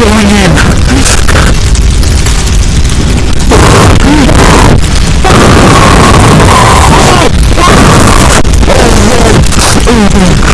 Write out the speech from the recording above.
going in. Oh, Lord. Oh, Lord.